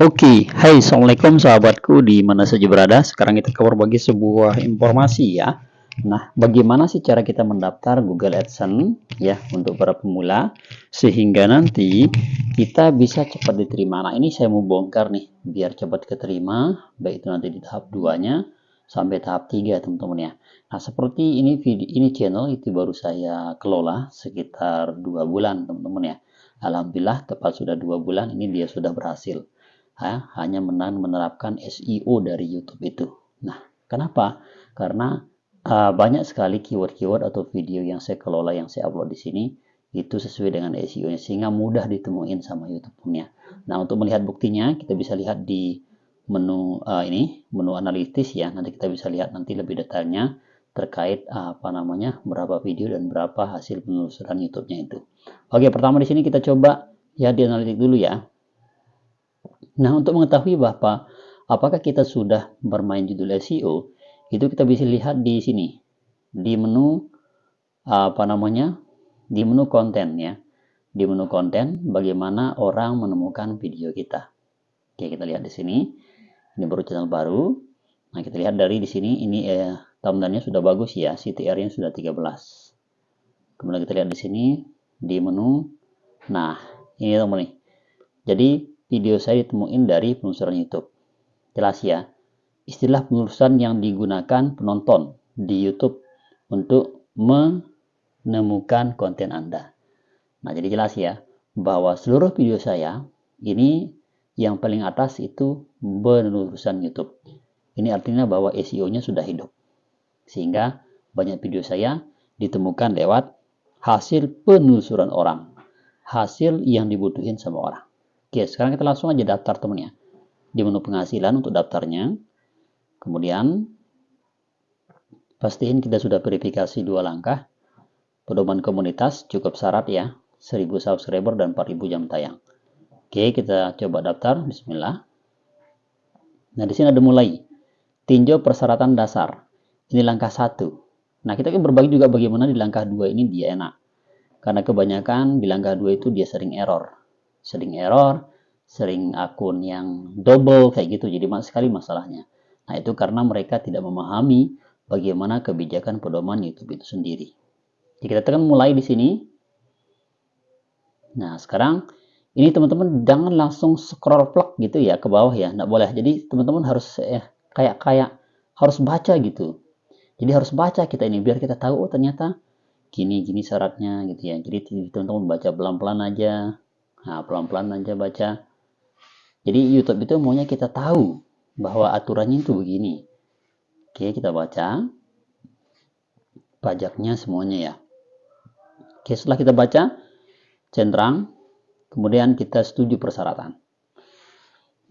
Oke, hai assalamualaikum sahabatku di mana saja berada. Sekarang kita cover bagi sebuah informasi ya. Nah, bagaimana sih cara kita mendaftar Google AdSense ya untuk para pemula sehingga nanti kita bisa cepat diterima. Nah, ini saya mau bongkar nih biar cepat keterima, baik itu nanti di tahap 2-nya sampai tahap 3 teman-teman ya. Nah, seperti ini video ini channel itu baru saya kelola sekitar dua bulan teman-teman ya. Alhamdulillah tepat sudah dua bulan ini dia sudah berhasil ha, hanya menang menerapkan SEO dari YouTube itu. Nah, kenapa? Karena uh, banyak sekali keyword-keyword atau video yang saya kelola yang saya upload di sini itu sesuai dengan SEO-nya sehingga mudah ditemuin sama YouTube punya. Nah, untuk melihat buktinya kita bisa lihat di menu uh, ini, menu analitis ya. Nanti kita bisa lihat nanti lebih detailnya terkait uh, apa namanya berapa video dan berapa hasil penelusuran YouTube-nya itu. Oke, pertama di sini kita coba ya di analitik dulu ya. Nah, untuk mengetahui bahwa apakah kita sudah bermain judul SEO, itu kita bisa lihat di sini, di menu apa namanya, di menu konten ya. Di menu konten, bagaimana orang menemukan video kita. Oke, kita lihat di sini. Ini baru channel baru. Nah, kita lihat dari di sini, ini eh, sudah bagus ya, CTR-nya sudah 13. Kemudian kita lihat di sini, di menu. Nah, ini teman nih. Jadi, video saya ditemuin dari penelusuran YouTube. Jelas ya, istilah penelusuran yang digunakan penonton di YouTube untuk menemukan konten Anda. Nah, jadi jelas ya, bahwa seluruh video saya ini yang paling atas itu penelusuran YouTube. Ini artinya bahwa SEO-nya sudah hidup. Sehingga banyak video saya ditemukan lewat hasil penelusuran orang. Hasil yang dibutuhin sama orang. Oke, sekarang kita langsung aja daftar teman ya. Di menu penghasilan untuk daftarnya. Kemudian pastiin kita sudah verifikasi dua langkah. Pedoman komunitas cukup syarat ya. 1000 subscriber dan 4000 jam tayang. Oke, kita coba daftar. Bismillah. Nah, di sini ada mulai. Tinjau persyaratan dasar. Ini langkah satu. Nah, kita akan berbagi juga bagaimana di langkah dua ini dia enak. Karena kebanyakan di langkah dua itu dia sering error sering error, sering akun yang double kayak gitu. Jadi sekali masalahnya. Nah, itu karena mereka tidak memahami bagaimana kebijakan pedoman YouTube itu sendiri. Jadi kita tekan mulai di sini. Nah, sekarang ini teman-teman jangan langsung scroll plug gitu ya ke bawah ya, nggak boleh. Jadi teman-teman harus eh, kayak kayak harus baca gitu. Jadi harus baca kita ini biar kita tahu oh ternyata gini gini syaratnya gitu ya. Jadi teman-teman baca pelan-pelan aja Nah, pelan-pelan aja baca. Jadi YouTube itu maunya kita tahu bahwa aturannya itu begini. Oke, kita baca. Pajaknya semuanya ya. Oke, setelah kita baca, centang, kemudian kita setuju persyaratan.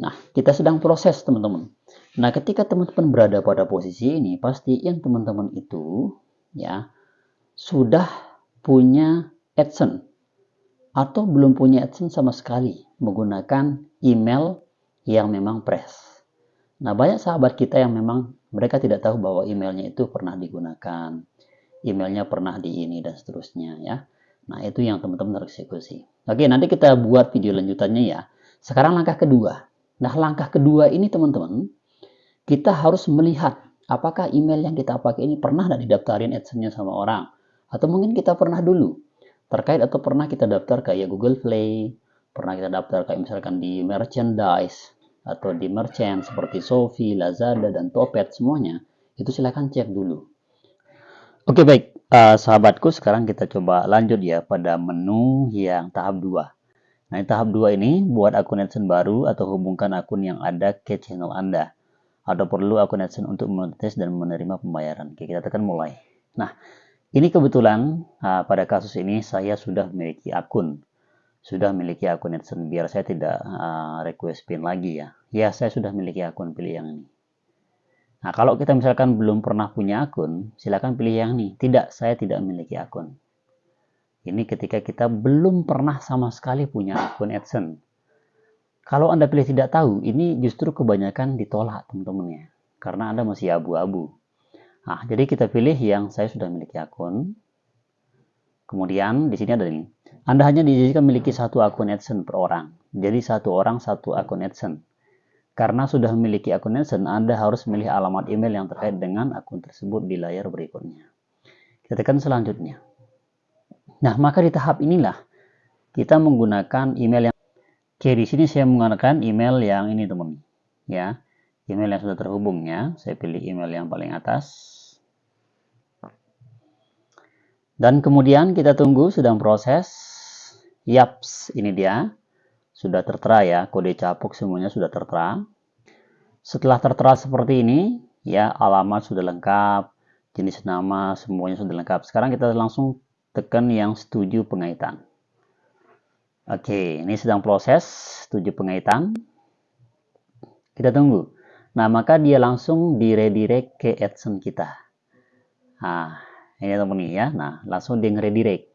Nah, kita sedang proses teman-teman. Nah, ketika teman-teman berada pada posisi ini, pasti yang teman-teman itu ya sudah punya AdSense atau belum punya AdSense sama sekali menggunakan email yang memang press. Nah, banyak sahabat kita yang memang mereka tidak tahu bahwa emailnya itu pernah digunakan, emailnya pernah di ini dan seterusnya ya. Nah, itu yang teman-teman harus eksekusi. Oke, nanti kita buat video lanjutannya ya. Sekarang langkah kedua. Nah, langkah kedua ini teman-teman, kita harus melihat apakah email yang kita pakai ini pernah tidak didaftarin AdSense-nya sama orang. Atau mungkin kita pernah dulu terkait atau pernah kita daftar kayak Google Play, pernah kita daftar kayak misalkan di merchandise atau di merchant seperti Shopee, Lazada dan Topet semuanya, itu silahkan cek dulu. Oke baik, uh, sahabatku sekarang kita coba lanjut ya pada menu yang tahap 2. Nah, tahap 2 ini buat akun AdSense baru atau hubungkan akun yang ada ke channel Anda. Atau perlu akun AdSense untuk monetis dan menerima pembayaran. Oke, kita tekan mulai. Nah, ini kebetulan uh, pada kasus ini saya sudah memiliki akun. Sudah memiliki akun AdSense biar saya tidak uh, request pin lagi ya. Ya, saya sudah memiliki akun, pilih yang ini. Nah, kalau kita misalkan belum pernah punya akun, silakan pilih yang ini. Tidak, saya tidak memiliki akun. Ini ketika kita belum pernah sama sekali punya akun AdSense. Kalau Anda pilih tidak tahu, ini justru kebanyakan ditolak teman-teman ya. Karena Anda masih abu-abu. Nah, jadi kita pilih yang saya sudah memiliki akun. Kemudian di sini ada ini. Anda hanya diizinkan memiliki satu akun AdSense per orang. Jadi satu orang satu akun AdSense. Karena sudah memiliki akun AdSense, Anda harus memilih alamat email yang terkait dengan akun tersebut di layar berikutnya. Kita tekan selanjutnya. Nah, maka di tahap inilah kita menggunakan email yang Oke, di sini saya menggunakan email yang ini, teman. Ya, email yang sudah terhubung ya. Saya pilih email yang paling atas. Dan kemudian kita tunggu sedang proses. Yaps, ini dia sudah tertera ya, kode capuk semuanya sudah tertera. Setelah tertera seperti ini, ya alamat sudah lengkap, jenis nama semuanya sudah lengkap. Sekarang kita langsung tekan yang setuju pengaitan. Oke, ini sedang proses setuju pengaitan. Kita tunggu. Nah, maka dia langsung di redirect ke AdSense kita. Nah, ini teman-teman ya. Nah, langsung di redirect.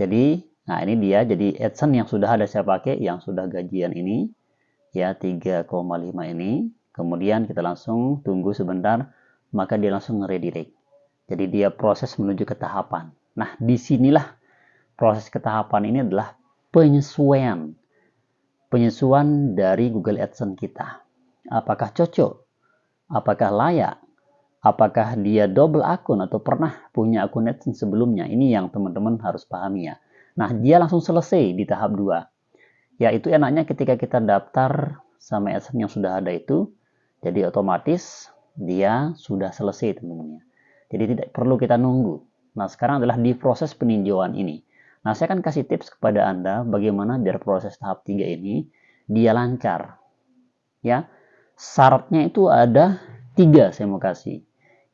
Jadi, Nah, ini dia jadi AdSense yang sudah ada saya pakai yang sudah gajian ini ya 3,5 ini. Kemudian kita langsung tunggu sebentar maka dia langsung redirect. Jadi dia proses menuju ke tahapan. Nah, di sinilah proses ketahapan ini adalah penyesuaian. Penyesuaian dari Google AdSense kita. Apakah cocok? Apakah layak? Apakah dia double akun atau pernah punya akun AdSense sebelumnya? Ini yang teman-teman harus pahami ya. Nah, dia langsung selesai di tahap 2. Ya, itu enaknya ketika kita daftar sama AdSense yang sudah ada itu, jadi otomatis dia sudah selesai teman-teman. Jadi tidak perlu kita nunggu. Nah, sekarang adalah di proses peninjauan ini. Nah, saya akan kasih tips kepada Anda bagaimana biar proses tahap 3 ini dia lancar. Ya, syaratnya itu ada tiga saya mau kasih.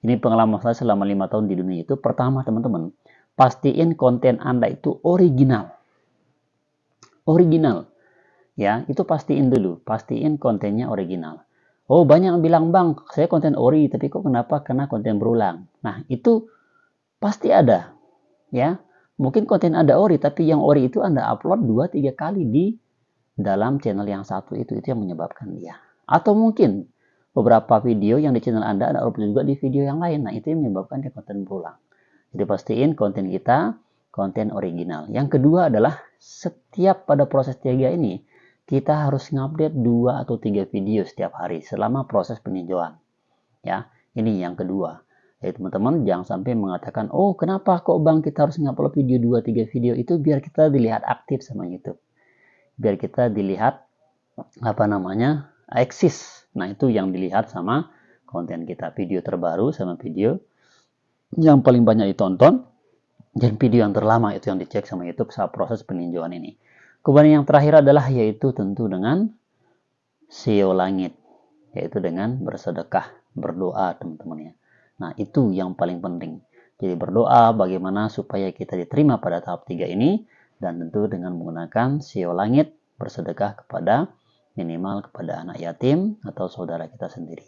Ini pengalaman saya selama lima tahun di dunia itu. Pertama, teman-teman, pastiin konten Anda itu original. Original. Ya, itu pastiin dulu, pastiin kontennya original. Oh, banyak yang bilang, "Bang, saya konten ori, tapi kok kenapa kena konten berulang?" Nah, itu pasti ada. Ya. Mungkin konten ada ori, tapi yang ori itu Anda upload 2 3 kali di dalam channel yang satu itu itu yang menyebabkan dia. Atau mungkin beberapa video yang di channel Anda ada upload juga di video yang lain. Nah, itu yang menyebabkan dia konten berulang. Jadi pastiin konten kita konten original. Yang kedua adalah setiap pada proses tiga ini kita harus ngupdate dua atau tiga video setiap hari selama proses peninjauan. Ya, ini yang kedua. Jadi teman-teman jangan sampai mengatakan, oh kenapa kok bang kita harus ngupload video dua tiga video itu biar kita dilihat aktif sama YouTube. Biar kita dilihat apa namanya eksis. Nah itu yang dilihat sama konten kita video terbaru sama video yang paling banyak ditonton dan video yang terlama itu yang dicek sama YouTube saat proses peninjauan ini. Kemudian yang terakhir adalah yaitu tentu dengan SEO langit, yaitu dengan bersedekah, berdoa teman-teman ya. Nah itu yang paling penting. Jadi berdoa bagaimana supaya kita diterima pada tahap 3 ini dan tentu dengan menggunakan SEO langit bersedekah kepada minimal kepada anak yatim atau saudara kita sendiri.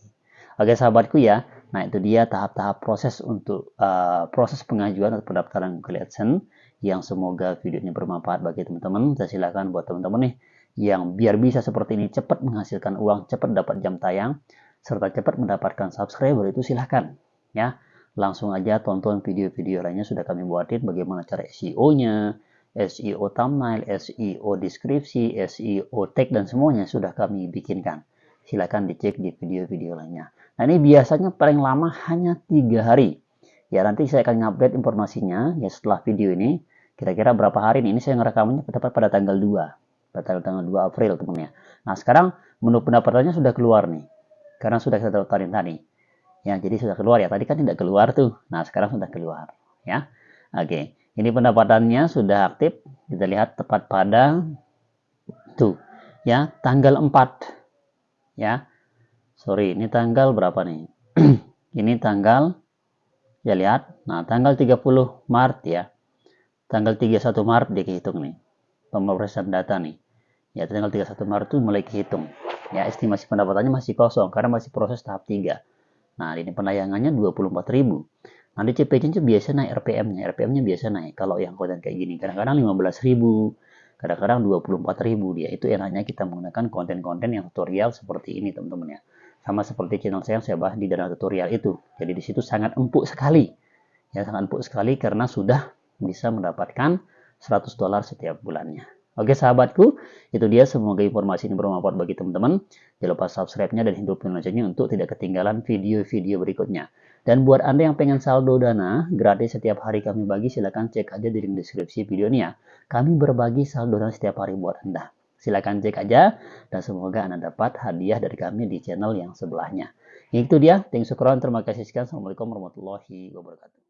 Oke sahabatku ya, nah itu dia tahap-tahap proses untuk uh, proses pengajuan atau pendaftaran Google AdSense yang semoga videonya bermanfaat bagi teman-teman. Saya silakan buat teman-teman nih yang biar bisa seperti ini cepat menghasilkan uang, cepat dapat jam tayang, serta cepat mendapatkan subscriber itu silahkan ya. Langsung aja tonton video-video lainnya sudah kami buatin bagaimana cara SEO-nya, SEO thumbnail, SEO deskripsi, SEO tag dan semuanya sudah kami bikinkan. Silahkan dicek di video-video lainnya. Nah ini biasanya paling lama hanya tiga hari. Ya nanti saya akan update informasinya ya setelah video ini. Kira-kira berapa hari ini, ini saya ngerekamannya tepat pada tanggal 2. Pada tanggal 2 April teman-teman. Nah sekarang menu pendapatannya sudah keluar nih. Karena sudah kita daftarin tadi. Ya jadi sudah keluar ya. Tadi kan tidak keluar tuh. Nah sekarang sudah keluar. Ya. Oke. Ini pendapatannya sudah aktif. Kita lihat tepat pada tuh ya tanggal 4 ya sorry ini tanggal berapa nih? Ini tanggal ya lihat. Nah tanggal 30 Maret ya. Tanggal 31 Maret dia kehitung nih pemrosesan data nih. Ya tanggal 31 Maret itu mulai kehitung. Ya estimasi pendapatannya masih kosong karena masih proses tahap 3 nah ini penayangannya 24.000 nanti CPC itu biasa naik RPM nya RPM nya biasa naik kalau yang konten kayak gini kadang-kadang 15.000 kadang-kadang 24.000 dia itu enaknya kita menggunakan konten-konten yang tutorial seperti ini teman-teman ya sama seperti channel saya yang saya bahas di dalam tutorial itu. Jadi di situ sangat empuk sekali. Ya, sangat empuk sekali karena sudah bisa mendapatkan 100 dolar setiap bulannya. Oke sahabatku, itu dia semoga informasi ini bermanfaat bagi teman-teman. Jangan lupa subscribe-nya dan hidupin loncengnya untuk tidak ketinggalan video-video berikutnya. Dan buat Anda yang pengen saldo dana gratis setiap hari kami bagi, silahkan cek aja di link deskripsi video ini ya. Kami berbagi saldo dana setiap hari buat Anda. Silahkan cek aja dan semoga Anda dapat hadiah dari kami di channel yang sebelahnya. Itu dia, thanks for terima kasih sekian. Assalamualaikum warahmatullahi wabarakatuh.